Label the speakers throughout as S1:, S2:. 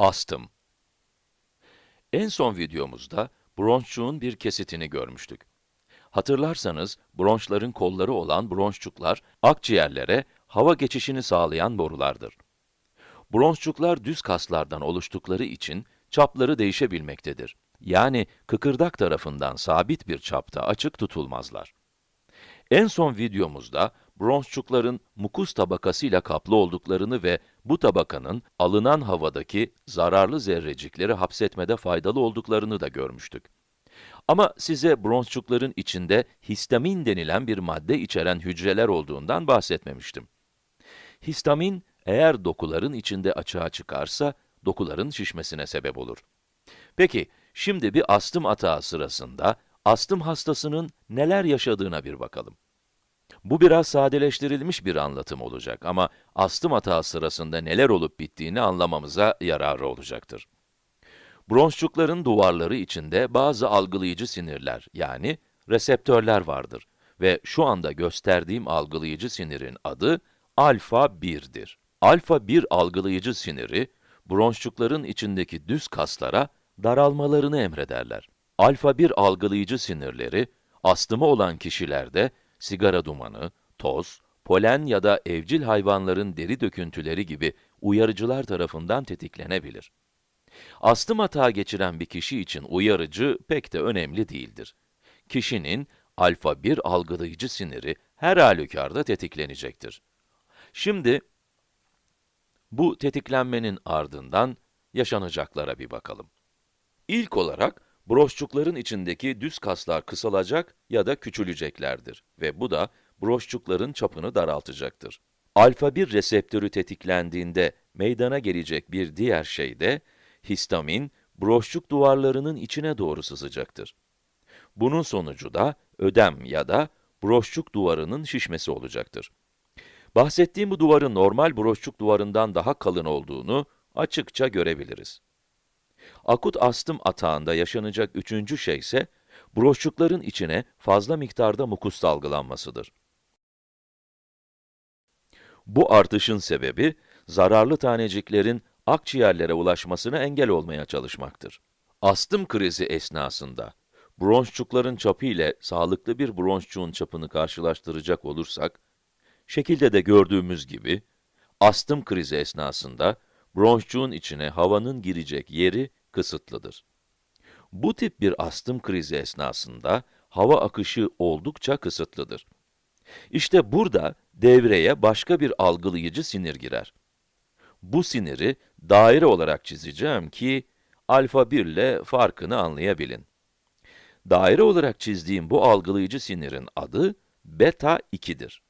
S1: Astım En son videomuzda bronşçuğun bir kesitini görmüştük. Hatırlarsanız, bronşların kolları olan bronşçuklar, akciğerlere hava geçişini sağlayan borulardır. Bronşçuklar düz kaslardan oluştukları için çapları değişebilmektedir. Yani kıkırdak tarafından sabit bir çapta açık tutulmazlar. En son videomuzda bronşçukların mukus tabakasıyla kaplı olduklarını ve bu tabakanın alınan havadaki zararlı zerrecikleri hapsetmede faydalı olduklarını da görmüştük. Ama size bronşçukların içinde histamin denilen bir madde içeren hücreler olduğundan bahsetmemiştim. Histamin, eğer dokuların içinde açığa çıkarsa, dokuların şişmesine sebep olur. Peki, şimdi bir astım atağı sırasında, astım hastasının neler yaşadığına bir bakalım. Bu biraz sadeleştirilmiş bir anlatım olacak ama astım atağı sırasında neler olup bittiğini anlamamıza yararı olacaktır. Bronşçukların duvarları içinde bazı algılayıcı sinirler, yani reseptörler vardır ve şu anda gösterdiğim algılayıcı sinirin adı alfa 1'dir. Alfa 1 algılayıcı siniri, bronşçukların içindeki düz kaslara daralmalarını emrederler. Alfa 1 algılayıcı sinirleri, astımı olan kişilerde sigara dumanı, toz, polen ya da evcil hayvanların deri döküntüleri gibi uyarıcılar tarafından tetiklenebilir. Astım atağı geçiren bir kişi için uyarıcı pek de önemli değildir. Kişinin alfa 1 algılayıcı siniri her halükarda tetiklenecektir. Şimdi, bu tetiklenmenin ardından yaşanacaklara bir bakalım. İlk olarak, broşçukların içindeki düz kaslar kısalacak ya da küçüleceklerdir ve bu da broşçukların çapını daraltacaktır. Alfa 1 reseptörü tetiklendiğinde meydana gelecek bir diğer şey de, histamin, broşçuk duvarlarının içine doğru sızacaktır. Bunun sonucu da ödem ya da broşçuk duvarının şişmesi olacaktır. Bahsettiğim bu duvarın normal broşçuk duvarından daha kalın olduğunu açıkça görebiliriz. Akut astım atağında yaşanacak üçüncü şey ise, broşçukların içine fazla miktarda mukus salgılanmasıdır. Bu artışın sebebi, zararlı taneciklerin akciğerlere ulaşmasına engel olmaya çalışmaktır. Astım krizi esnasında, bronşçukların çapı ile sağlıklı bir bronşçuğun çapını karşılaştıracak olursak, şekilde de gördüğümüz gibi, astım krizi esnasında, bronşçuğun içine havanın girecek yeri kısıtlıdır. Bu tip bir astım krizi esnasında, hava akışı oldukça kısıtlıdır. İşte burada devreye başka bir algılayıcı sinir girer. Bu siniri daire olarak çizeceğim ki, alfa 1 ile farkını anlayabilin. Daire olarak çizdiğim bu algılayıcı sinirin adı beta 2'dir.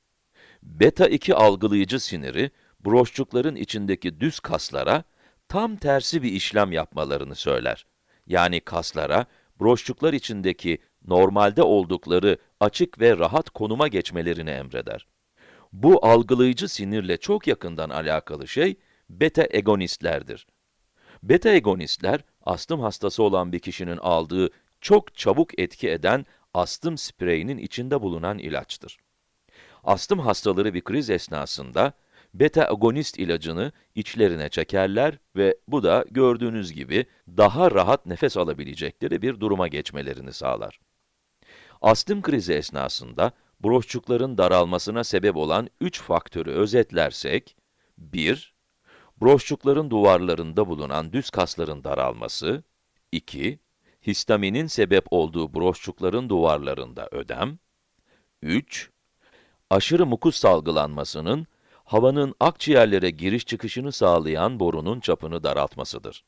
S1: Beta 2 algılayıcı siniri, broşçukların içindeki düz kaslara tam tersi bir işlem yapmalarını söyler. Yani kaslara, broşçuklar içindeki normalde oldukları açık ve rahat konuma geçmelerini emreder. Bu algılayıcı sinirle çok yakından alakalı şey, beta egonistlerdir. Beta egonistler, astım hastası olan bir kişinin aldığı çok çabuk etki eden astım spreyinin içinde bulunan ilaçtır. Astım hastaları bir kriz esnasında, beta-agonist ilacını içlerine çekerler ve bu da gördüğünüz gibi daha rahat nefes alabilecekleri bir duruma geçmelerini sağlar. Astım krizi esnasında broşçukların daralmasına sebep olan üç faktörü özetlersek, 1. Broşçukların duvarlarında bulunan düz kasların daralması, 2. Histaminin sebep olduğu broşçukların duvarlarında ödem, 3. Aşırı mukus salgılanmasının havanın akciğerlere giriş çıkışını sağlayan borunun çapını daraltmasıdır.